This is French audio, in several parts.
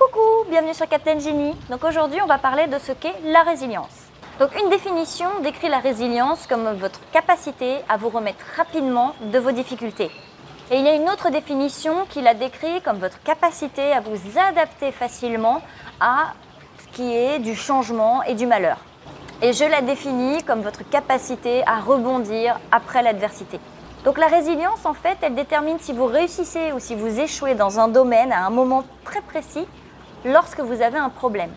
Coucou, bienvenue sur Captain Genie. Donc aujourd'hui, on va parler de ce qu'est la résilience. Donc une définition décrit la résilience comme votre capacité à vous remettre rapidement de vos difficultés. Et il y a une autre définition qui la décrit comme votre capacité à vous adapter facilement à ce qui est du changement et du malheur. Et je la définis comme votre capacité à rebondir après l'adversité. Donc la résilience, en fait, elle détermine si vous réussissez ou si vous échouez dans un domaine à un moment très précis lorsque vous avez un problème.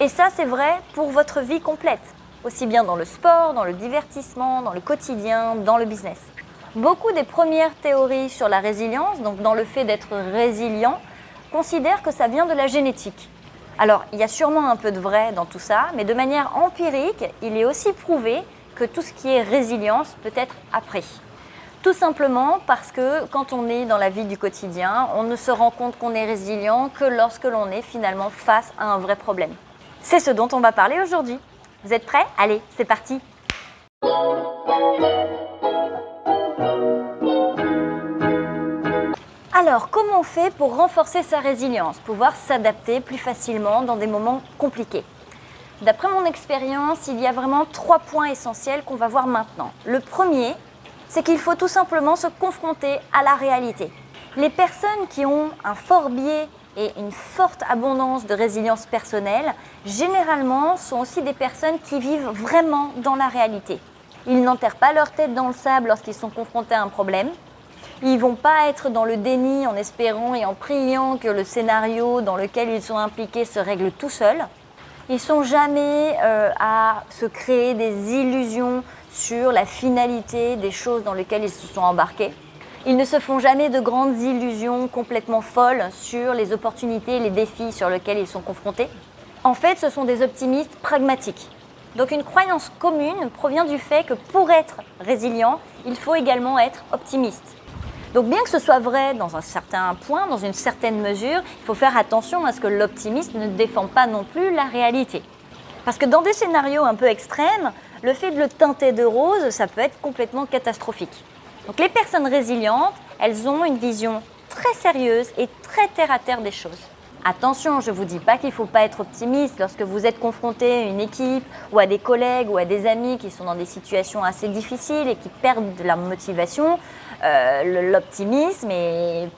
Et ça, c'est vrai pour votre vie complète, aussi bien dans le sport, dans le divertissement, dans le quotidien, dans le business. Beaucoup des premières théories sur la résilience, donc dans le fait d'être résilient, considèrent que ça vient de la génétique. Alors, il y a sûrement un peu de vrai dans tout ça, mais de manière empirique, il est aussi prouvé que tout ce qui est résilience peut être appris. Tout simplement parce que quand on est dans la vie du quotidien, on ne se rend compte qu'on est résilient que lorsque l'on est finalement face à un vrai problème. C'est ce dont on va parler aujourd'hui. Vous êtes prêts? Allez, c'est parti Alors, comment on fait pour renforcer sa résilience, pouvoir s'adapter plus facilement dans des moments compliqués? D'après mon expérience, il y a vraiment trois points essentiels qu'on va voir maintenant. Le premier, c'est qu'il faut tout simplement se confronter à la réalité. Les personnes qui ont un fort biais et une forte abondance de résilience personnelle, généralement sont aussi des personnes qui vivent vraiment dans la réalité. Ils n'enterrent pas leur tête dans le sable lorsqu'ils sont confrontés à un problème. Ils ne vont pas être dans le déni en espérant et en priant que le scénario dans lequel ils sont impliqués se règle tout seul. Ils sont jamais euh, à se créer des illusions sur la finalité des choses dans lesquelles ils se sont embarqués. Ils ne se font jamais de grandes illusions complètement folles sur les opportunités les défis sur lesquels ils sont confrontés. En fait, ce sont des optimistes pragmatiques. Donc une croyance commune provient du fait que pour être résilient, il faut également être optimiste. Donc bien que ce soit vrai dans un certain point, dans une certaine mesure, il faut faire attention à ce que l'optimiste ne défend pas non plus la réalité. Parce que dans des scénarios un peu extrêmes, le fait de le teinter de rose, ça peut être complètement catastrophique. Donc les personnes résilientes, elles ont une vision très sérieuse et très terre-à-terre des choses. Attention, je ne vous dis pas qu'il ne faut pas être optimiste lorsque vous êtes confronté à une équipe ou à des collègues ou à des amis qui sont dans des situations assez difficiles et qui perdent de la motivation. Euh, L'optimisme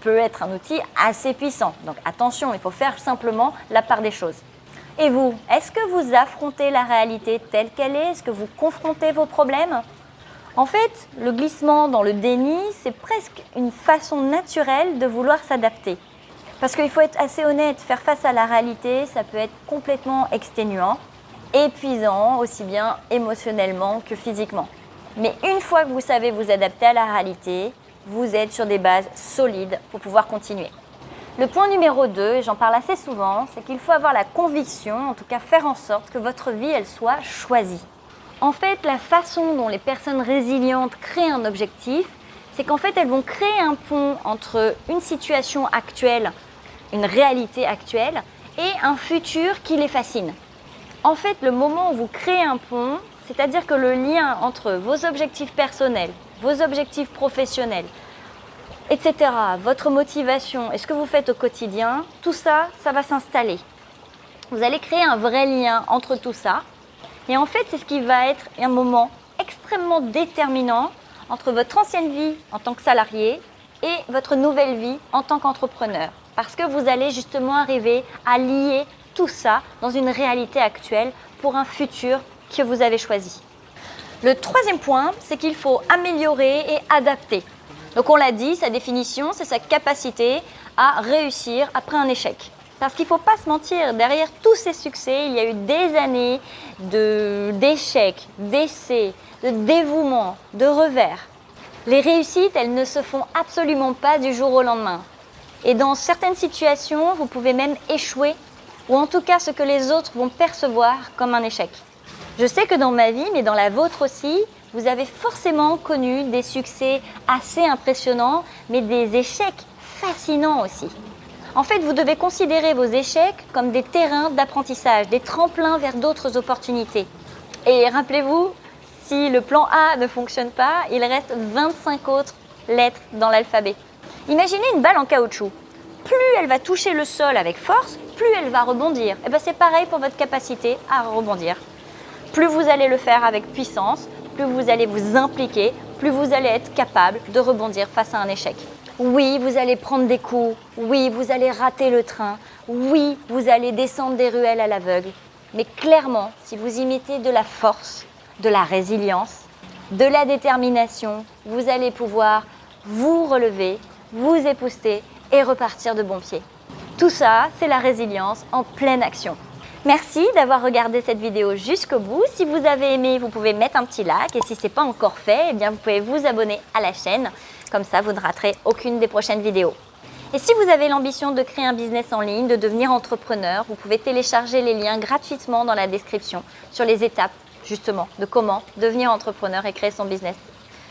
peut être un outil assez puissant. Donc attention, il faut faire simplement la part des choses. Et vous, est-ce que vous affrontez la réalité telle qu'elle est? Est-ce que vous confrontez vos problèmes? En fait, le glissement dans le déni, c'est presque une façon naturelle de vouloir s'adapter. Parce qu'il faut être assez honnête, faire face à la réalité, ça peut être complètement exténuant, épuisant, aussi bien émotionnellement que physiquement. Mais une fois que vous savez vous adapter à la réalité, vous êtes sur des bases solides pour pouvoir continuer. Le point numéro 2, et j'en parle assez souvent, c'est qu'il faut avoir la conviction, en tout cas faire en sorte que votre vie, elle soit choisie. En fait, la façon dont les personnes résilientes créent un objectif, c'est qu'en fait, elles vont créer un pont entre une situation actuelle, une réalité actuelle, et un futur qui les fascine. En fait, le moment où vous créez un pont, c'est-à-dire que le lien entre vos objectifs personnels, vos objectifs professionnels, etc., votre motivation et ce que vous faites au quotidien, tout ça, ça va s'installer. Vous allez créer un vrai lien entre tout ça. Et en fait, c'est ce qui va être un moment extrêmement déterminant entre votre ancienne vie en tant que salarié et votre nouvelle vie en tant qu'entrepreneur. Parce que vous allez justement arriver à lier tout ça dans une réalité actuelle pour un futur que vous avez choisi. Le troisième point, c'est qu'il faut améliorer et adapter. Donc on l'a dit, sa définition, c'est sa capacité à réussir après un échec. Parce qu'il ne faut pas se mentir, derrière tous ces succès, il y a eu des années d'échecs, d'essais, de dévouement, de revers. Les réussites, elles ne se font absolument pas du jour au lendemain. Et dans certaines situations, vous pouvez même échouer, ou en tout cas ce que les autres vont percevoir comme un échec. Je sais que dans ma vie, mais dans la vôtre aussi, vous avez forcément connu des succès assez impressionnants, mais des échecs fascinants aussi. En fait, vous devez considérer vos échecs comme des terrains d'apprentissage, des tremplins vers d'autres opportunités. Et rappelez-vous, si le plan A ne fonctionne pas, il reste 25 autres lettres dans l'alphabet. Imaginez une balle en caoutchouc. plus elle va toucher le sol avec force, plus elle va rebondir. Et bien c'est pareil pour votre capacité à rebondir. Plus vous allez le faire avec puissance, plus vous allez vous impliquer, plus vous allez être capable de rebondir face à un échec. Oui, vous allez prendre des coups, oui, vous allez rater le train, oui, vous allez descendre des ruelles à l'aveugle. Mais clairement, si vous imitez de la force, de la résilience, de la détermination, vous allez pouvoir vous relever, vous épouster et repartir de bon pied. Tout ça, c'est la résilience en pleine action. Merci d'avoir regardé cette vidéo jusqu'au bout. Si vous avez aimé, vous pouvez mettre un petit like et si ce n'est pas encore fait, eh bien vous pouvez vous abonner à la chaîne. Comme ça, vous ne raterez aucune des prochaines vidéos. Et si vous avez l'ambition de créer un business en ligne, de devenir entrepreneur, vous pouvez télécharger les liens gratuitement dans la description sur les étapes justement de comment devenir entrepreneur et créer son business.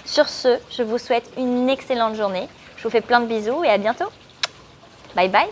Sur ce, je vous souhaite une excellente journée. Je vous fais plein de bisous et à bientôt. Bye bye.